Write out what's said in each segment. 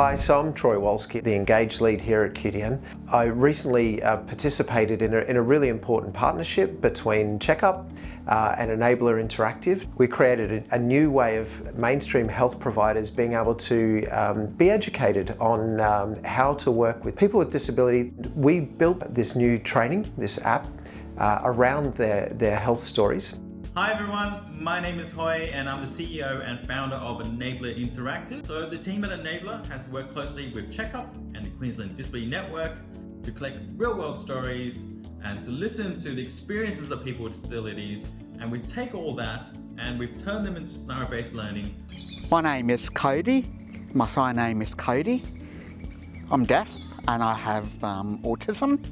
Hi, so I'm Troy Wolski, the Engage lead here at QDN. I recently uh, participated in a, in a, really important partnership between Checkup uh, and Enabler Interactive. We created a, a, new way of mainstream health providers being able to um, be educated on um, how to work with people with disability. We built this new training, this app, uh, around their, their health stories. Hi everyone, my name is Hoy and I'm the CEO and founder of Enabler Interactive. So the team at Enabler has worked closely with Checkup and the Queensland Disability Network to collect real world stories and to listen to the experiences of people with disabilities and we take all that and we've turned them into scenario-based learning. My name is Cody, my surname is Cody. I'm deaf and I have um, autism.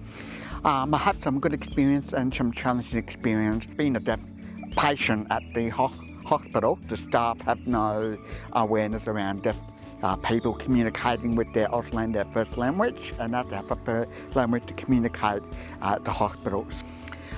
Um, I have some good experience and some challenging experience being a deaf patient at the ho hospital. The staff have no awareness around deaf uh, people communicating with their Auslan, their first language, and that they have a first language to communicate at the hospitals.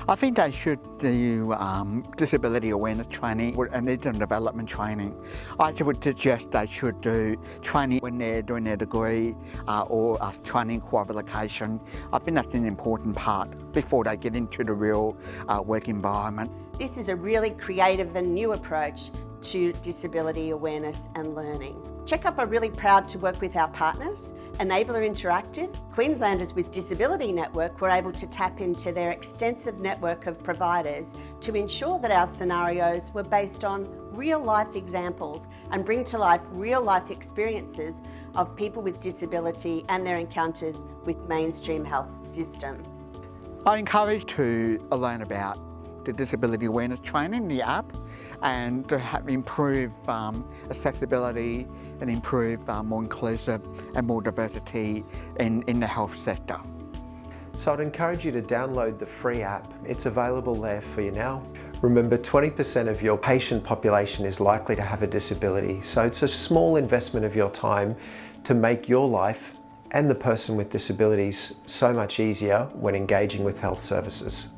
I think they should do um, disability awareness training and and development training. I would suggest they should do training when they're doing their degree uh, or a training qualification. I think that's an important part before they get into the real uh, work environment. This is a really creative and new approach to disability awareness and learning. Checkup are really proud to work with our partners, Enabler Interactive. Queenslanders with Disability Network were able to tap into their extensive network of providers to ensure that our scenarios were based on real life examples and bring to life real life experiences of people with disability and their encounters with mainstream health system. I encourage to learn about the disability awareness training, the app, and to improve um, accessibility and improve uh, more inclusive and more diversity in, in the health sector. So I'd encourage you to download the free app. It's available there for you now. Remember 20% of your patient population is likely to have a disability, so it's a small investment of your time to make your life and the person with disabilities so much easier when engaging with health services.